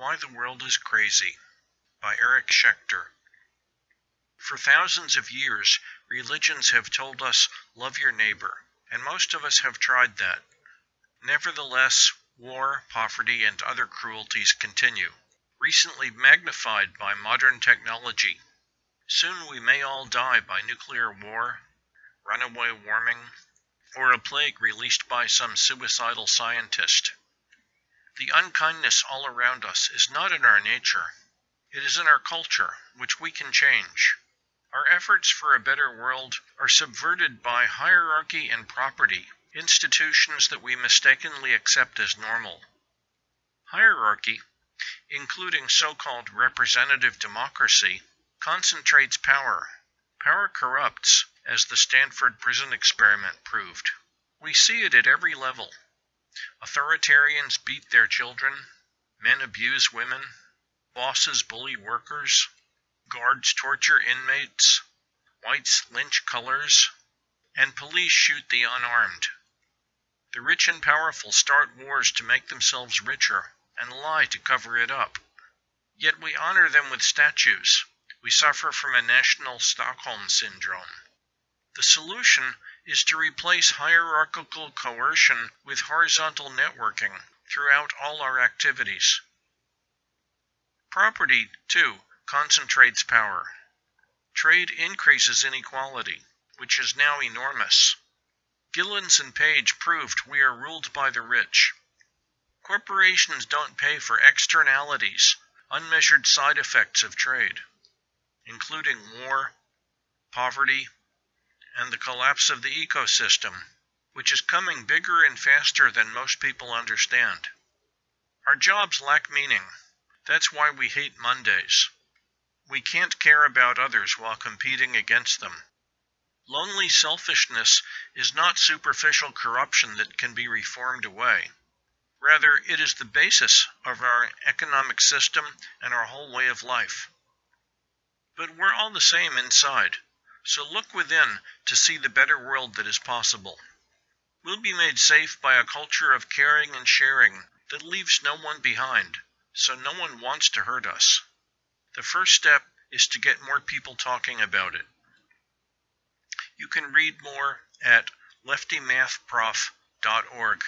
Why the World is Crazy by Eric Schechter. For thousands of years, religions have told us, love your neighbor, and most of us have tried that. Nevertheless, war, poverty, and other cruelties continue, recently magnified by modern technology. Soon we may all die by nuclear war, runaway warming, or a plague released by some suicidal scientist. The unkindness all around us is not in our nature. It is in our culture, which we can change. Our efforts for a better world are subverted by hierarchy and property, institutions that we mistakenly accept as normal. Hierarchy, including so-called representative democracy, concentrates power. Power corrupts, as the Stanford prison experiment proved. We see it at every level. Authoritarians beat their children, men abuse women, bosses bully workers, guards torture inmates, whites lynch colors, and police shoot the unarmed. The rich and powerful start wars to make themselves richer and lie to cover it up. Yet we honor them with statues. We suffer from a national Stockholm syndrome. The solution is to replace hierarchical coercion with horizontal networking throughout all our activities. Property, too, concentrates power. Trade increases inequality, which is now enormous. Gilens and Page proved we are ruled by the rich. Corporations don't pay for externalities, unmeasured side effects of trade, including war, poverty, and the collapse of the ecosystem, which is coming bigger and faster than most people understand. Our jobs lack meaning. That's why we hate Mondays. We can't care about others while competing against them. Lonely selfishness is not superficial corruption that can be reformed away. Rather, it is the basis of our economic system and our whole way of life. But we're all the same inside. So look within to see the better world that is possible. We'll be made safe by a culture of caring and sharing that leaves no one behind, so no one wants to hurt us. The first step is to get more people talking about it. You can read more at leftymathprof.org.